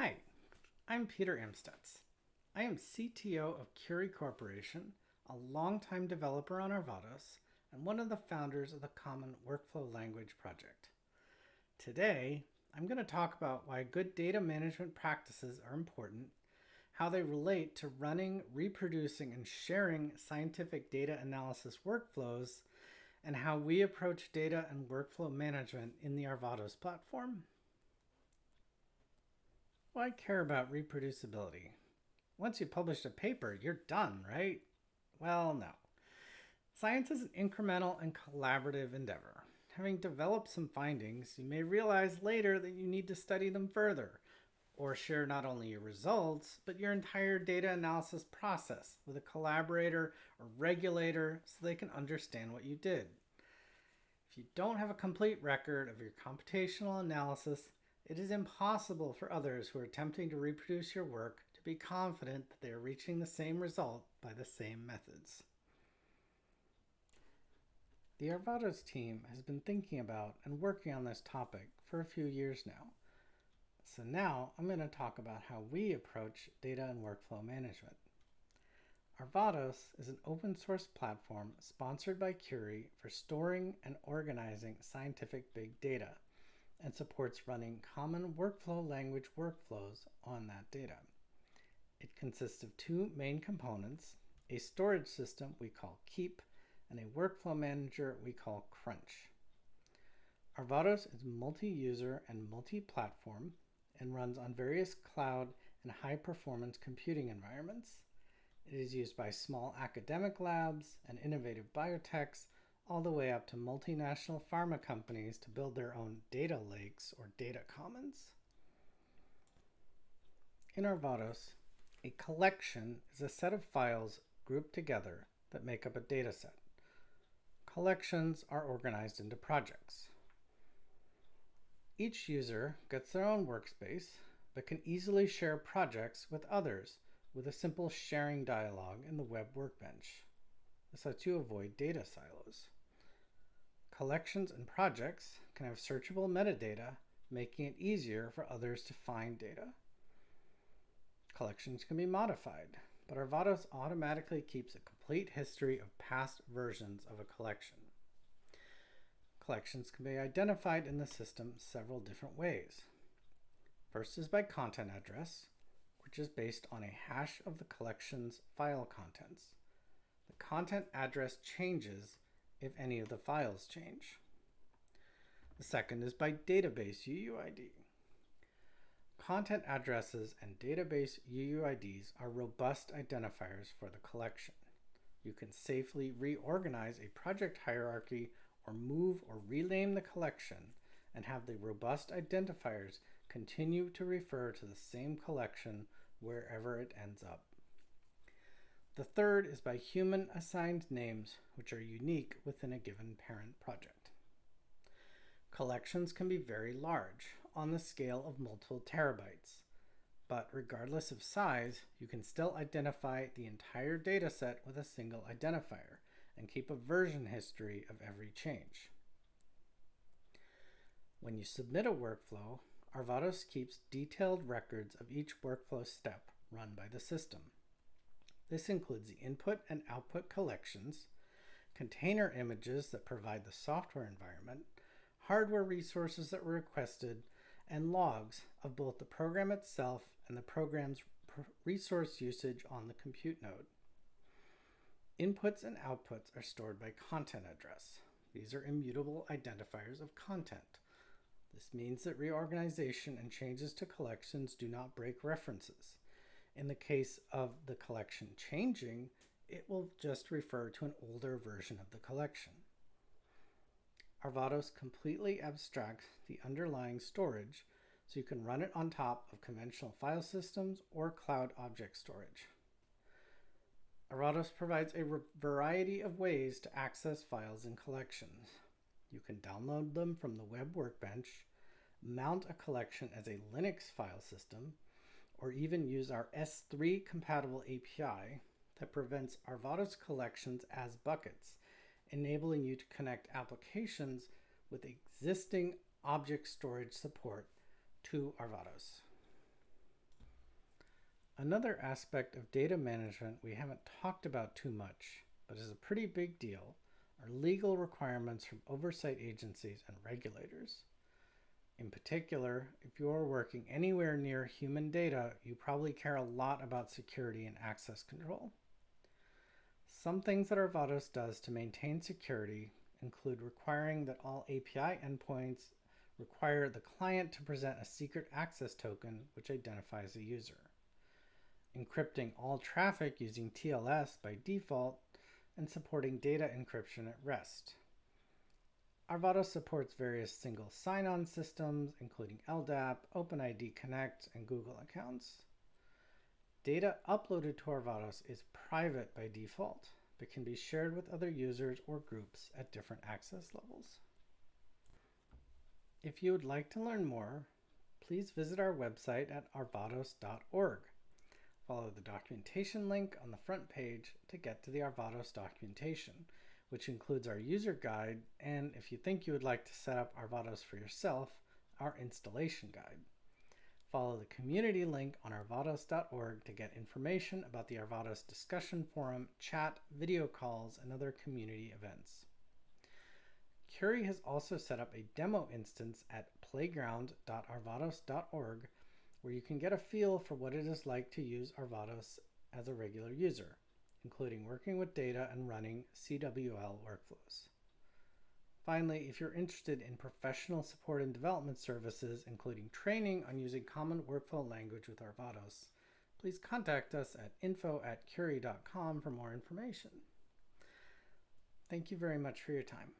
Hi, I'm Peter Amstutz. I am CTO of Curii Corporation, a longtime developer on Arvados, and one of the founders of the Common Workflow Language Project. Today, I'm going to talk about why good data management practices are important, how they relate to running, reproducing, and sharing scientific data analysis workflows, and how we approach data and workflow management in the Arvados platform. Why care about reproducibility? Once you publish a paper, you're done, right? Well, no. Science is an incremental and collaborative endeavor. Having developed some findings, you may realize later that you need to study them further or share not only your results, but your entire data analysis process with a collaborator or regulator so they can understand what you did. If you don't have a complete record of your computational analysis, it is impossible for others who are attempting to reproduce your work to be confident that they are reaching the same result by the same methods. The Arvados team has been thinking about and working on this topic for a few years now. So now I'm going to talk about how we approach data and workflow management. Arvados is an open source platform sponsored by Curii for storing and organizing scientific big data and supports running common workflow language workflows on that data. It consists of two main components, a storage system we call Keep and a workflow manager we call Crunch. Arvados is multi-user and multi-platform and runs on various cloud and high-performance computing environments. It is used by small academic labs and innovative biotechs all the way up to multinational pharma companies to build their own data lakes or data commons. In Arvados, a collection is a set of files grouped together that make up a data set. Collections are organized into projects. Each user gets their own workspace, but can easily share projects with others with a simple sharing dialog in the web workbench. This lets you avoid data silos. Collections and projects can have searchable metadata, making it easier for others to find data. Collections can be modified, but Arvados automatically keeps a complete history of past versions of a collection. Collections can be identified in the system several different ways. First is by content address, which is based on a hash of the collection's file contents. The content address changes if any of the files change. The second is by database UUID. Content addresses and database UUIDs are robust identifiers for the collection. You can safely reorganize a project hierarchy or move or rename the collection and have the robust identifiers continue to refer to the same collection wherever it ends up. The third is by human assigned names, which are unique within a given parent project. Collections can be very large, on the scale of multiple terabytes, but regardless of size, you can still identify the entire dataset with a single identifier and keep a version history of every change. When you submit a workflow, Arvados keeps detailed records of each workflow step run by the system. This includes the input and output collections, container images that provide the software environment, hardware resources that were requested, and logs of both the program itself and the program's resource usage on the compute node. Inputs and outputs are stored by content address. These are immutable identifiers of content. This means that reorganization and changes to collections do not break references. In the case of the collection changing, it will just refer to an older version of the collection. Arvados completely abstracts the underlying storage so you can run it on top of conventional file systems or cloud object storage. Arvados provides a variety of ways to access files and collections. You can download them from the web workbench, mount a collection as a Linux file system, or even use our S3 compatible API that prevents Arvados collections as buckets, enabling you to connect applications with existing object storage support to Arvados. Another aspect of data management we haven't talked about too much, but is a pretty big deal, are legal requirements from oversight agencies and regulators. In particular, if you're working anywhere near human data, you probably care a lot about security and access control. Some things that Arvados does to maintain security include requiring that all API endpoints require the client to present a secret access token which identifies a user, encrypting all traffic using TLS by default, and supporting data encryption at rest. Arvados supports various single sign-on systems, including LDAP, OpenID Connect, and Google accounts. Data uploaded to Arvados is private by default, but can be shared with other users or groups at different access levels. If you would like to learn more, please visit our website at arvados.org. Follow the documentation link on the front page to get to the Arvados documentation, which includes our user guide and, if you think you would like to set up Arvados for yourself, our installation guide. Follow the community link on arvados.org to get information about the Arvados discussion forum, chat, video calls, and other community events. Curii has also set up a demo instance at playground.arvados.org where you can get a feel for what it is like to use Arvados as a regular user, including working with data and running CWL workflows. Finally, if you're interested in professional support and development services, including training on using common workflow language with Arvados, please contact us at info at curii.com for more information. Thank you very much for your time.